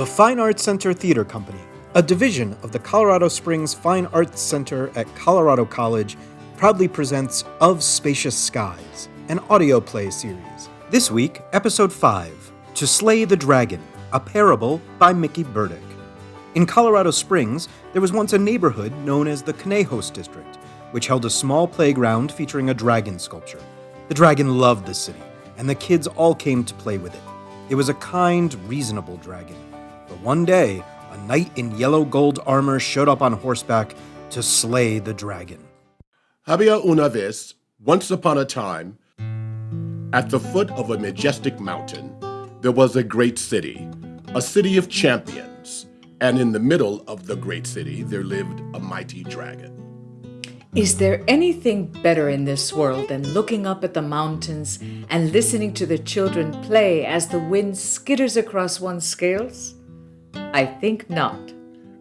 The Fine Arts Center Theater Company, a division of the Colorado Springs Fine Arts Center at Colorado College, proudly presents Of Spacious Skies, an audio play series. This week, Episode 5 To Slay the Dragon, a parable by Mickey Burdick. In Colorado Springs, there was once a neighborhood known as the Conejos District, which held a small playground featuring a dragon sculpture. The dragon loved the city, and the kids all came to play with it. It was a kind, reasonable dragon. But one day, a knight in yellow gold armor showed up on horseback to slay the dragon. Había una vez, once upon a time, at the foot of a majestic mountain, there was a great city, a city of champions, and in the middle of the great city there lived a mighty dragon. Is there anything better in this world than looking up at the mountains and listening to the children play as the wind skitters across one's scales? I think not.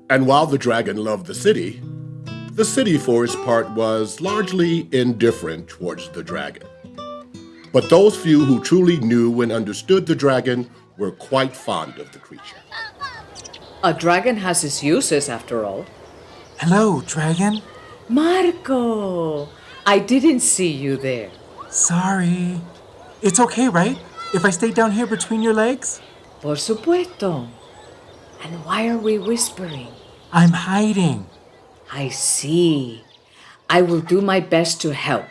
And while the dragon loved the city, the city for its part was largely indifferent towards the dragon. But those few who truly knew and understood the dragon were quite fond of the creature. A dragon has its uses, after all. Hello, dragon. Marco! I didn't see you there. Sorry. It's okay, right? If I stay down here between your legs? Por supuesto. And why are we whispering? I'm hiding. I see. I will do my best to help.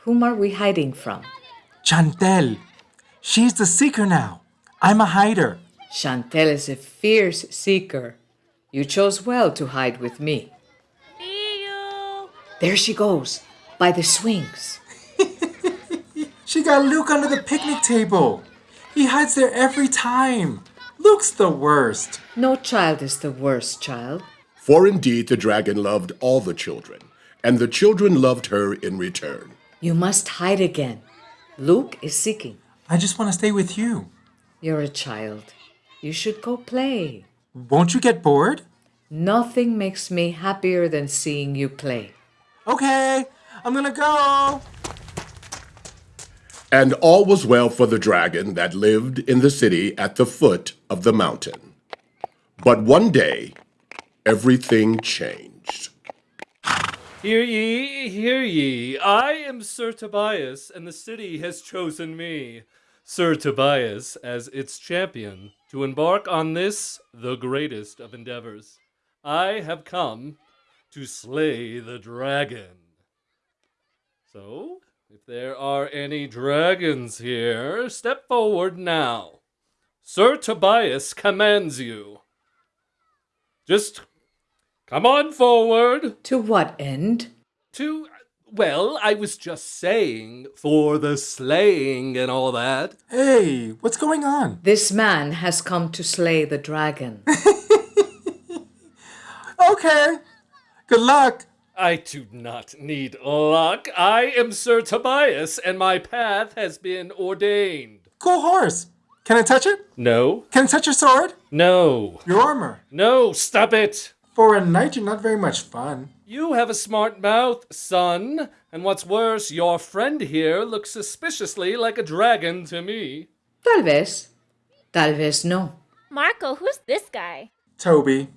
Whom are we hiding from? Chantel. She's the seeker now. I'm a hider. Chantel is a fierce seeker. You chose well to hide with me. See you. There she goes, by the swings. She got Luke under the picnic table. He hides there every time. Luke's the worst. No child is the worst child. For indeed the dragon loved all the children, and the children loved her in return. You must hide again. Luke is seeking. I just want to stay with you. You're a child. You should go play. Won't you get bored? Nothing makes me happier than seeing you play. Okay, I'm gonna go. And all was well for the dragon that lived in the city at the foot of the mountain. But one day, everything changed. Hear ye, hear ye. I am Sir Tobias, and the city has chosen me, Sir Tobias, as its champion, to embark on this, the greatest of endeavors. I have come to slay the dragon. So, if there are any dragons here, step forward now. Sir Tobias commands you. Just come on forward. To what end? To, well, I was just saying, for the slaying and all that. Hey, what's going on? This man has come to slay the dragon. Okay. Good luck. I do not need luck. I am Sir Tobias, and my path has been ordained. Cool horse. Can I touch it? No, Can I touch your sword? no, Your armor. no, stop it! For a knight, you're not very much fun. You have a smart mouth, son, and what's worse, your friend here looks suspiciously like a dragon to me. Tal vez. Tal vez no. Marco, who's this guy? Toby.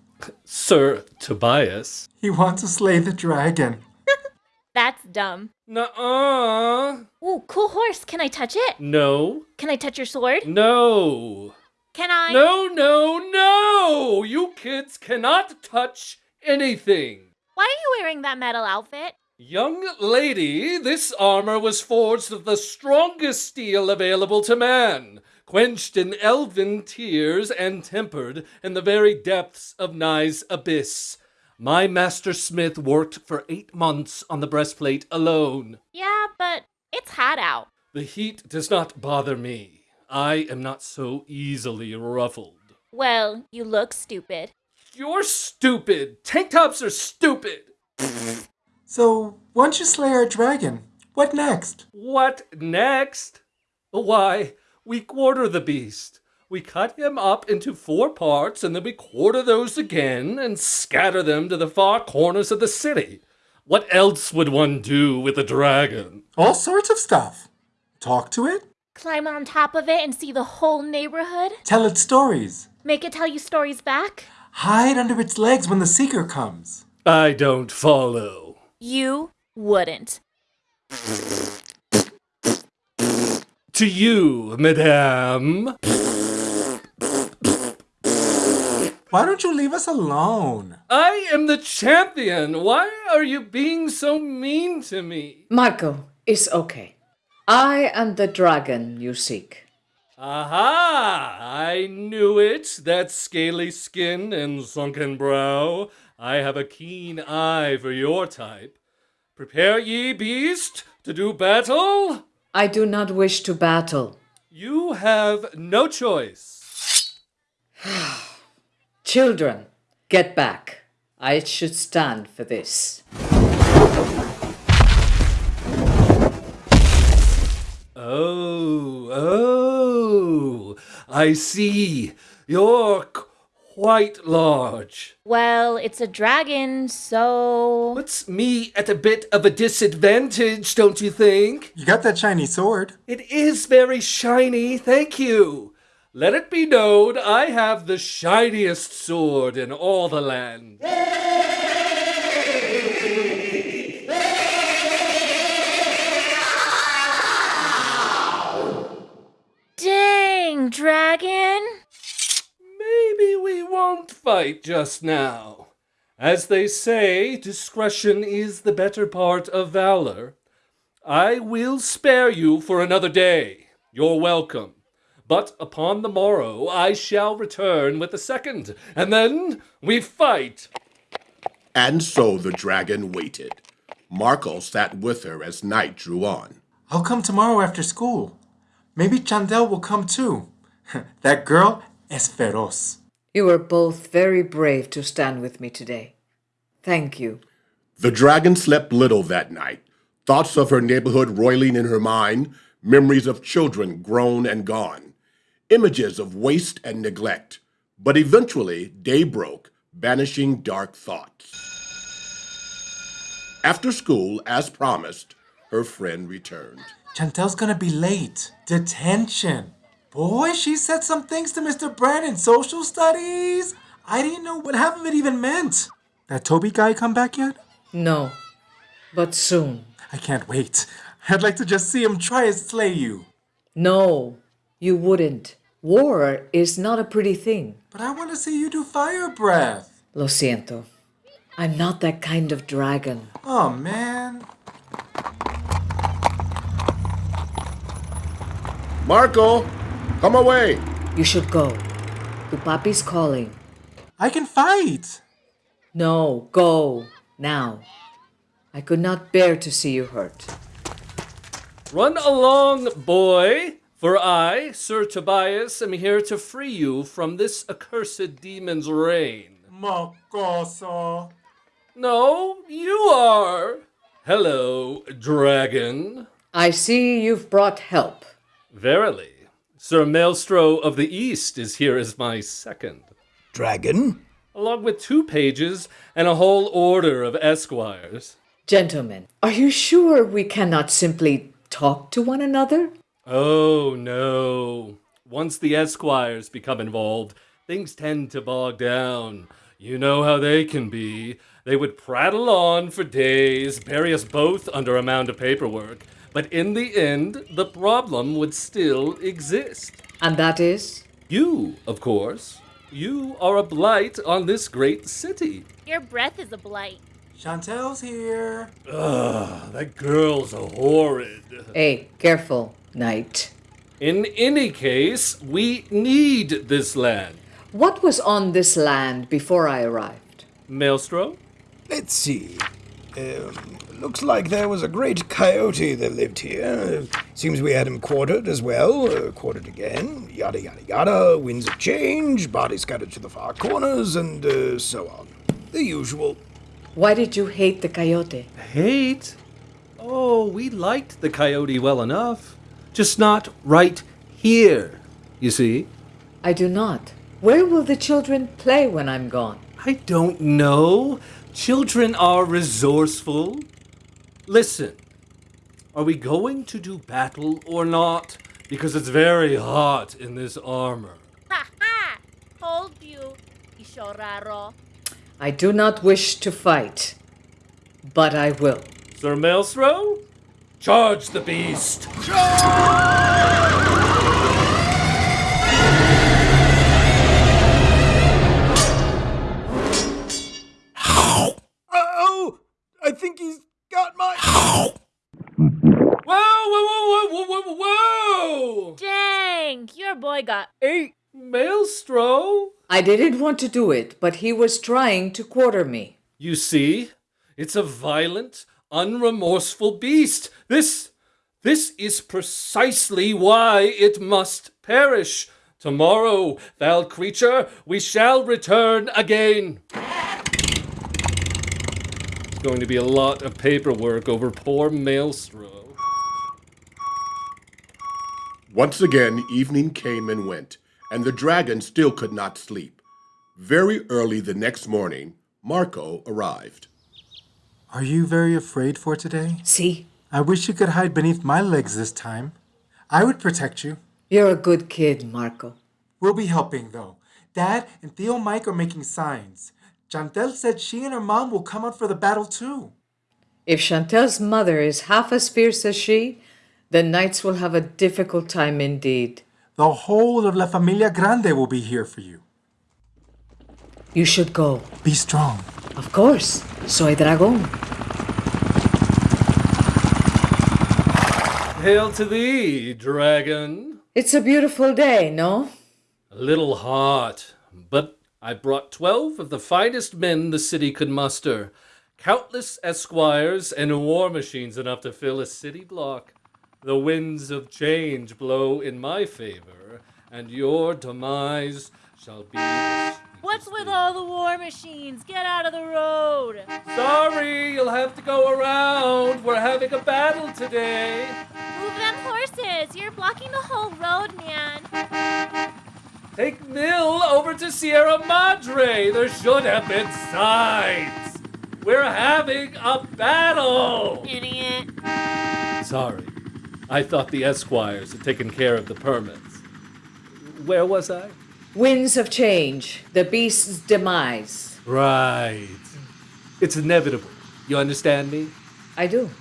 Sir Tobias? He wants to slay the dragon. That's dumb. Nuh-uh. Ooh, cool horse. Can I touch it? No, Can I touch your sword? no. Can I? No, no, no! You kids cannot touch anything. Why are you wearing that metal outfit? Young lady, this armor was forged of the strongest steel available to man, quenched in elven tears and tempered in the very depths of Nye's abyss. My master smith worked for eight months on the breastplate alone. Yeah, but it's hot out. The heat does not bother me. I am not so easily ruffled. Well, you look stupid. You're stupid. Tank tops are stupid. So, once you slay our dragon, what next? What next? Why, we quarter the beast. We cut him up into four parts, and then we quarter those again and scatter them to the far corners of the city. What else would one do with a dragon? All sorts of stuff. Talk to it? Climb on top of it and see the whole neighborhood? Tell it stories. Make it tell you stories back? Hide under its legs when the seeker comes. I don't follow. You wouldn't. To you, madame. Why don't you leave us alone? I am the champion. Why are you being so mean to me? Marco, it's okay. I am the dragon you seek. Aha! I knew it. That scaly skin and sunken brow. I have a keen eye for your type. Prepare ye, beast, to do battle. I do not wish to battle. You have no choice. Children, get back. I should stand for this. Oh, oh, I see. You're quite large. Well, it's a dragon, so. Puts me at a bit of a disadvantage, don't you think? You got that shiny sword. It is very shiny, thank you. Let it be known I have the shiniest sword in all the land. Dang, dragon! Maybe we won't fight just now. As they say, discretion is the better part of valor. I will spare you for another day. You're welcome. But upon the morrow I shall return with the second, and then we fight. And so the dragon waited. Marco sat with her as night drew on. I'll come tomorrow after school. Maybe Chantel will come too. that girl es feroz. You were both very brave to stand with me today. Thank you. The dragon slept little that night. Thoughts of her neighborhood roiling in her mind, memories of children grown and gone, images of waste and neglect. But eventually, day broke, banishing dark thoughts. After school, as promised, her friend returned. Chantel's gonna be late. Detention. Boy, she said some things to Mr. Brand in social studies. I didn't know what half of it even meant. That Toby guy come back yet? No, but soon. I can't wait. I'd like to just see him try and slay you. No, you wouldn't. War is not a pretty thing. But I want to see you do fire breath. Lo siento. I'm not that kind of dragon. Oh man. Marco, come away. You should go. The papi's calling. I can fight. No, go. Now. I could not bear to see you hurt. Run along, boy, for I, Sir Tobias, am here to free you from this accursed demon's reign. Mocoso. No, you are. Hello, dragon. I see you've brought help. Verily, Sir Maelstro of the East is here as my second, Dragon? along with two pages and a whole order of esquires. Gentlemen, are you sure we cannot simply talk to one another? Oh, no. Once the esquires become involved, things tend to bog down. You know how they can be. They would prattle on for days, bury us both under a mound of paperwork. But in the end, the problem would still exist. And that is? You, of course. You are a blight on this great city. Your breath is a blight. Chantel's here. Ugh, that girl's horrid. Hey, careful, knight. In any case, we need this land. What was on this land before I arrived? Maelstrom? Let's see. Um, looks like there was a great coyote that lived here. Seems we had him quartered as well. Uh, quartered again. Yada yada yada. Winds of change. Bodies scattered to the far corners, and uh, so on. The usual. Why did you hate the coyote? Hate? Oh, we liked the coyote well enough. Just not right here, you see. I do not. Where will the children play when I'm gone? I don't know. Children are resourceful. Listen, are we going to do battle or not? because it's very hot in this armor. Ha ha! Told you, Ishoraro. I do not wish to fight, but I will. Sir Maelstro, charge the beast! Oh, got eight. Maelstro? I didn't want to do it, but he was trying to quarter me. You see, it's a violent, unremorseful beast. This, this is precisely why it must perish. Tomorrow, foul creature, we shall return again. It's going to be a lot of paperwork over poor Maelstro. Once again, evening came and went, and the dragon still could not sleep. Very early the next morning, Marco arrived. Are you very afraid for today? See, I wish you could hide beneath my legs this time. I would protect you. you're a good kid, Marco. We'll be helping, though. Dad and Tio Mike are making signs. Chantel said she and her mom will come out for the battle, too. If Chantel's mother is half as fierce as she, the knights will have a difficult time indeed. The whole of La Familia Grande will be here for you. You should go. Be strong. Of course. Soy dragón. Hail to thee, dragon. It's a beautiful day, no? A little hot, but I brought twelve of the finest men the city could muster. Countless esquires and war machines enough to fill a city block. The winds of change blow in my favor, and your demise shall be. What's with all the war machines? Get out of the road. Sorry, you'll have to go around. We're having a battle today. Move them horses. You're blocking the whole road, man. Take Mill over to Sierra Madre. There should have been signs. We're having a battle. Idiot. Sorry. I thought the Esquires had taken care of the permits. Where was I? Winds of change, the beast's demise. Right. It's inevitable. You understand me? I do.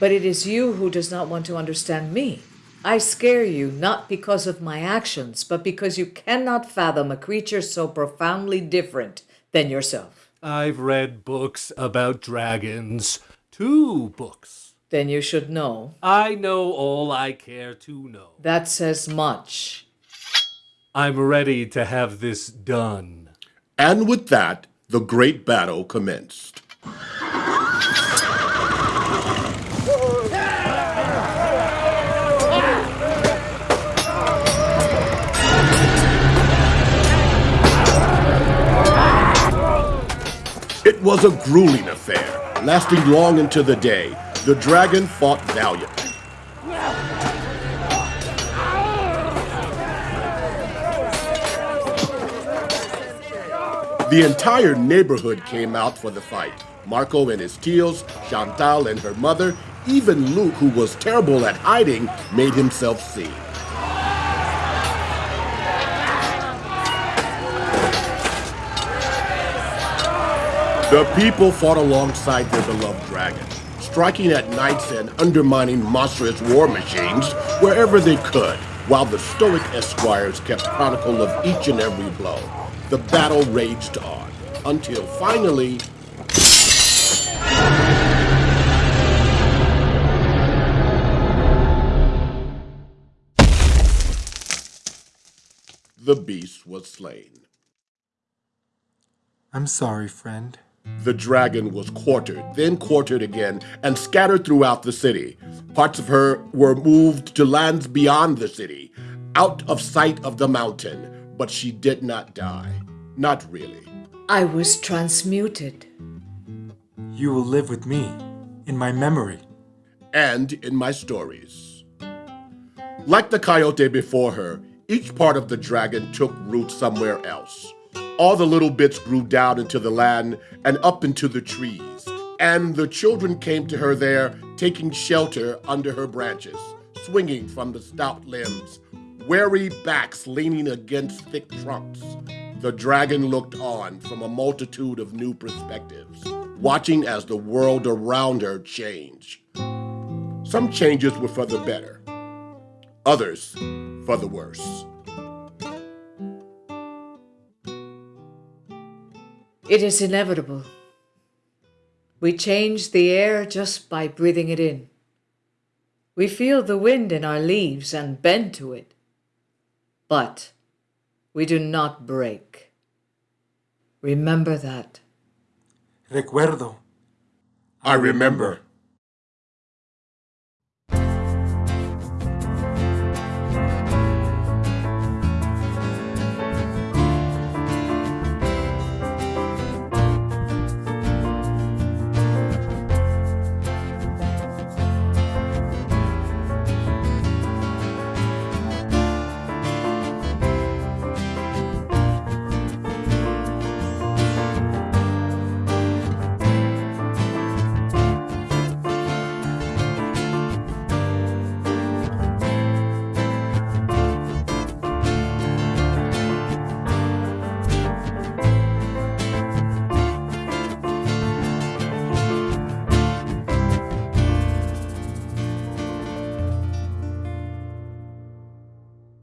But it is you who does not want to understand me. I scare you not because of my actions, but because you cannot fathom a creature so profoundly different than yourself. I've read books about dragons. Two books. Then you should know. I know all I care to know. That says much. I'm ready to have this done. And with that, the great battle commenced. It was a grueling affair, lasting long into the day. The dragon fought valiantly. The entire neighborhood came out for the fight. Marco and his tios, Chantal and her mother, even Luke, who was terrible at hiding, made himself seen. The people fought alongside their beloved dragon, striking at knights and undermining monstrous war machines wherever they could, while the stoic esquires kept chronicle of each and every blow. The battle raged on, until finally, the beast was slain. I'm sorry, friend. The dragon was quartered, then quartered again, and scattered throughout the city. Parts of her were moved to lands beyond the city, out of sight of the mountain, but she did not die. Not really. I was transmuted. You will live with me, in my memory. And in my stories. Like the coyote before her, each part of the dragon took root somewhere else. All the little bits grew down into the land and up into the trees, and the children came to her there, taking shelter under her branches. swinging from the stout limbs, weary backs leaning against thick trunks. The dragon looked on from a multitude of new perspectives, watching as the world around her changed. Some changes were for the better, others for the worse. It is inevitable. We change the air just by breathing it in. We feel the wind in our leaves and bend to it. But we do not break. Remember that. Recuerdo. I remember.